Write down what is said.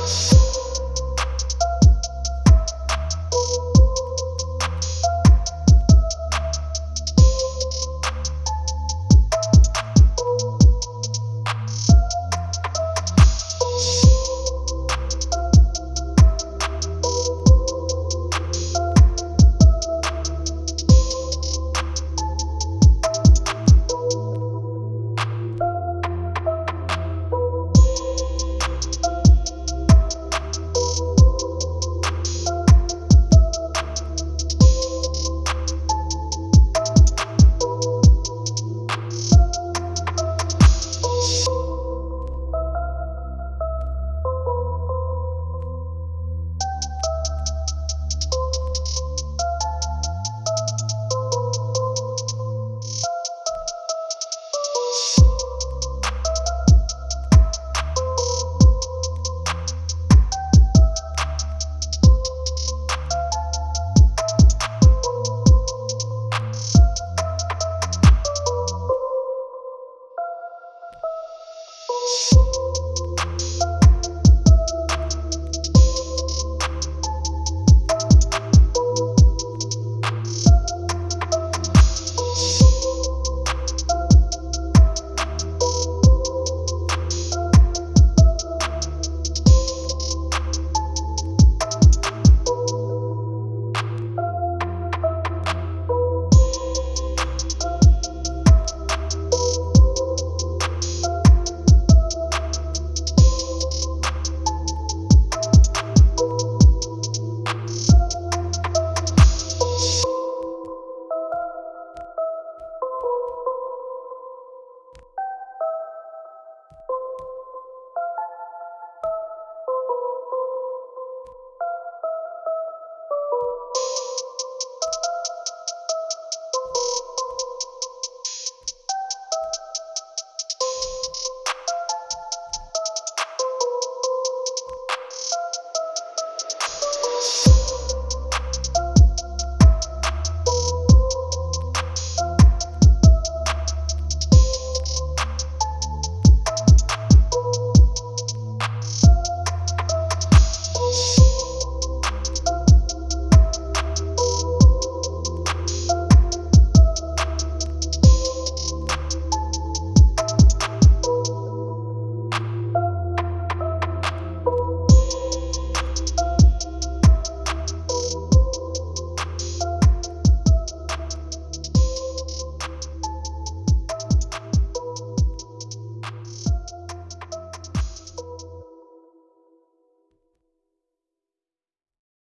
Bye.